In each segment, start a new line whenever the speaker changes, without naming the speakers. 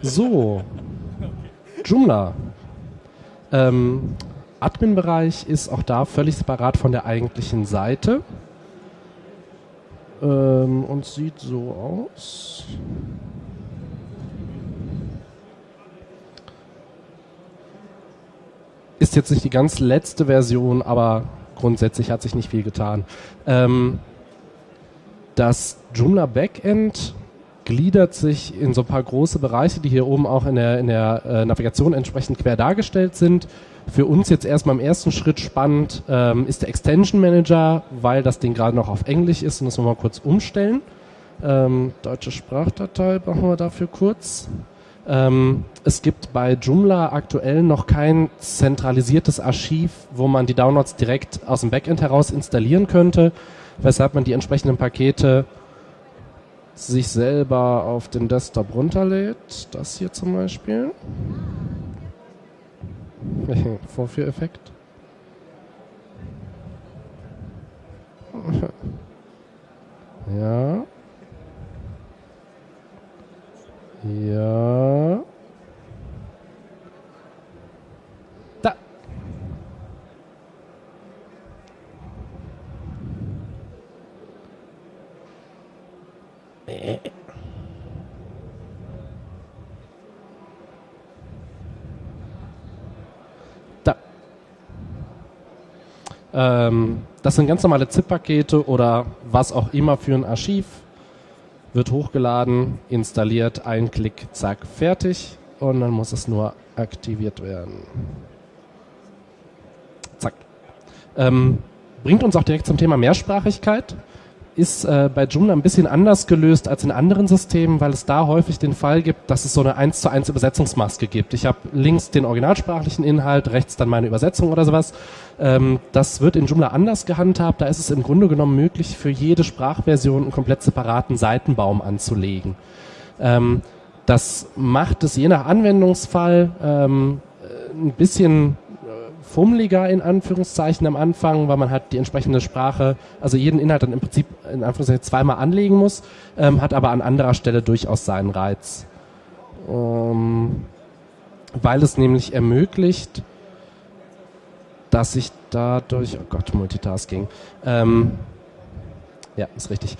So, Joomla. Ähm, Admin-Bereich ist auch da völlig separat von der eigentlichen Seite ähm, und sieht so aus. Ist jetzt nicht die ganz letzte Version, aber grundsätzlich hat sich nicht viel getan. Ähm, das Joomla Backend gliedert sich in so ein paar große Bereiche, die hier oben auch in der, in der äh, Navigation entsprechend quer dargestellt sind. Für uns jetzt erstmal im ersten Schritt spannend ähm, ist der Extension Manager, weil das Ding gerade noch auf Englisch ist und das wollen wir mal kurz umstellen. Ähm, deutsche Sprachdatei brauchen wir dafür kurz. Ähm, es gibt bei Joomla aktuell noch kein zentralisiertes Archiv, wo man die Downloads direkt aus dem Backend heraus installieren könnte, weshalb man die entsprechenden Pakete sich selber auf den Desktop runterlädt. Das hier zum Beispiel. Vorführeffekt. Ja. Ja. Äh. Da. Ähm, das sind ganz normale ZIP-Pakete oder was auch immer für ein Archiv wird hochgeladen, installiert, ein Klick, zack, fertig und dann muss es nur aktiviert werden. Zack. Ähm, bringt uns auch direkt zum Thema Mehrsprachigkeit. Ist äh, bei Joomla ein bisschen anders gelöst als in anderen Systemen, weil es da häufig den Fall gibt, dass es so eine 1 zu 1 Übersetzungsmaske gibt. Ich habe links den originalsprachlichen Inhalt, rechts dann meine Übersetzung oder sowas. Ähm, das wird in Joomla anders gehandhabt. Da ist es im Grunde genommen möglich, für jede Sprachversion einen komplett separaten Seitenbaum anzulegen. Ähm, das macht es je nach Anwendungsfall ähm, ein bisschen äh, fummeliger in Anführungszeichen am Anfang, weil man halt die entsprechende Sprache, also jeden Inhalt dann im Prinzip in Anführungszeichen zweimal anlegen muss, ähm, hat aber an anderer Stelle durchaus seinen Reiz. Ähm, weil es nämlich ermöglicht, dass ich dadurch, oh Gott, Multitasking, ähm, ja, ist richtig,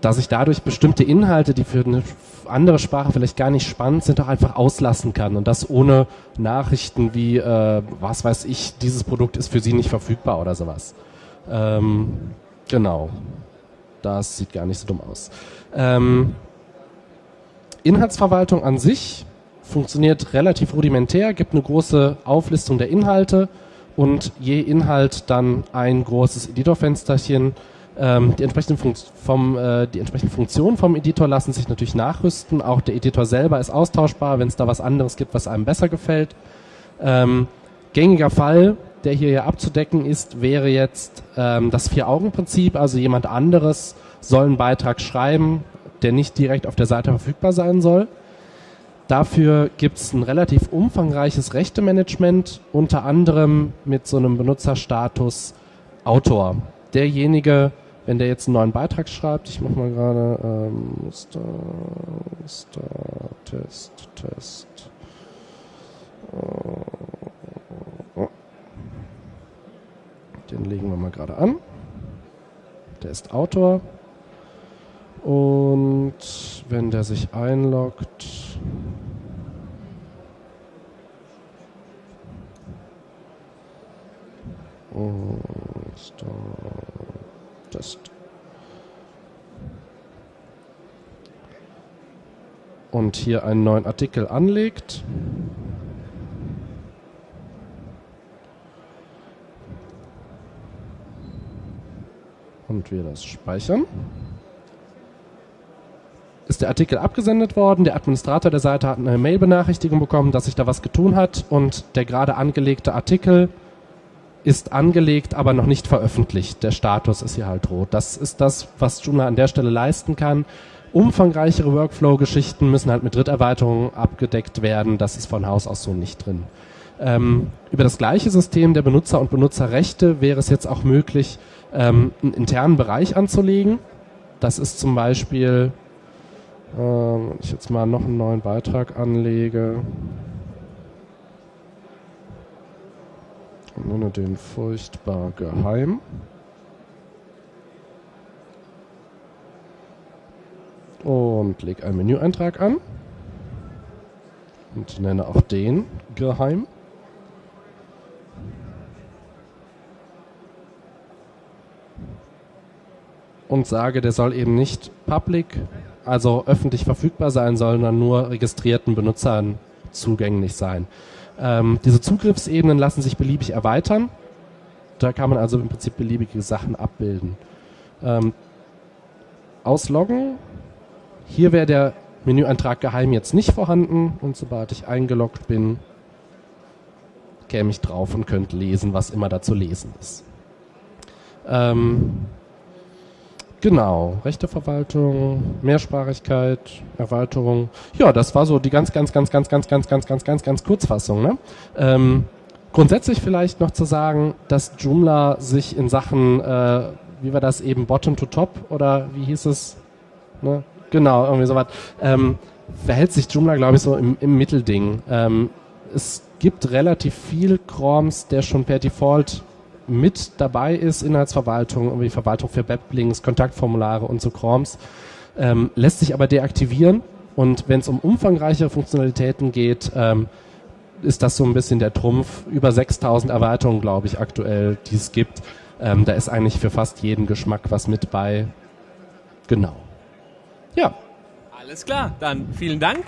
dass ich dadurch bestimmte Inhalte, die für eine andere Sprache vielleicht gar nicht spannend sind, auch einfach auslassen kann und das ohne Nachrichten wie, äh, was weiß ich, dieses Produkt ist für Sie nicht verfügbar oder sowas. Ähm, genau. Das sieht gar nicht so dumm aus. Ähm, Inhaltsverwaltung an sich funktioniert relativ rudimentär, gibt eine große Auflistung der Inhalte, und je Inhalt dann ein großes Editorfensterchen. Ähm, die, entsprechenden vom, äh, die entsprechenden Funktionen vom Editor lassen sich natürlich nachrüsten. Auch der Editor selber ist austauschbar, wenn es da was anderes gibt, was einem besser gefällt. Ähm, gängiger Fall, der hier ja abzudecken ist, wäre jetzt ähm, das Vier-Augen-Prinzip. Also jemand anderes soll einen Beitrag schreiben, der nicht direkt auf der Seite verfügbar sein soll. Dafür gibt es ein relativ umfangreiches Rechtemanagement, unter anderem mit so einem Benutzerstatus Autor. Derjenige, wenn der jetzt einen neuen Beitrag schreibt, ich mache mal gerade ähm, Star, Star, Test, Test. Oh. Den legen wir mal gerade an. Der ist Autor. Und wenn der sich einloggt, Test. Und hier einen neuen Artikel anlegt. Und wir das speichern ist der Artikel abgesendet worden. Der Administrator der Seite hat eine Mail-Benachrichtigung bekommen, dass sich da was getun hat und der gerade angelegte Artikel ist angelegt, aber noch nicht veröffentlicht. Der Status ist hier halt rot. Das ist das, was Joomla an der Stelle leisten kann. Umfangreichere Workflow-Geschichten müssen halt mit Dritterweiterungen abgedeckt werden. Das ist von Haus aus so nicht drin. Ähm, über das gleiche System der Benutzer- und Benutzerrechte wäre es jetzt auch möglich, ähm, einen internen Bereich anzulegen. Das ist zum Beispiel Ähm, wenn ich jetzt mal noch einen neuen Beitrag anlege und nenne den furchtbar geheim. Und lege einen Menüeintrag an und nenne auch den geheim. Und sage, der soll eben nicht public, also öffentlich verfügbar sein, sondern nur registrierten Benutzern zugänglich sein. Ähm, diese Zugriffsebenen lassen sich beliebig erweitern. Da kann man also im Prinzip beliebige Sachen abbilden. Ähm, ausloggen. Hier wäre der Menüeintrag geheim jetzt nicht vorhanden und sobald ich eingeloggt bin, käme ich drauf und könnte lesen, was immer da zu lesen ist. Ähm, genau, Rechteverwaltung, Mehrsprachigkeit, Erweiterung. Ja, das war so die ganz, ganz, ganz, ganz, ganz, ganz, ganz, ganz, ganz, ganz Kurzfassung. Ne? Ähm, grundsätzlich vielleicht noch zu sagen, dass Joomla sich in Sachen, äh, wie war das eben, Bottom to Top oder wie hieß es? Ne? Genau, irgendwie sowas. Ähm, verhält sich Joomla, glaube ich, so im, im Mittelding. Ähm, es gibt relativ viel Chroms, der schon per Default mit dabei ist, Inhaltsverwaltung, irgendwie Verwaltung für Weblinks, Kontaktformulare und so Chroms, ähm, lässt sich aber deaktivieren und wenn es um umfangreichere Funktionalitäten geht, ähm, ist das so ein bisschen der Trumpf. Über 6000 Erweiterungen, glaube ich, aktuell, die es gibt. Ähm, da ist eigentlich für fast jeden Geschmack was mit bei. Genau. Ja.
Alles klar, dann vielen Dank.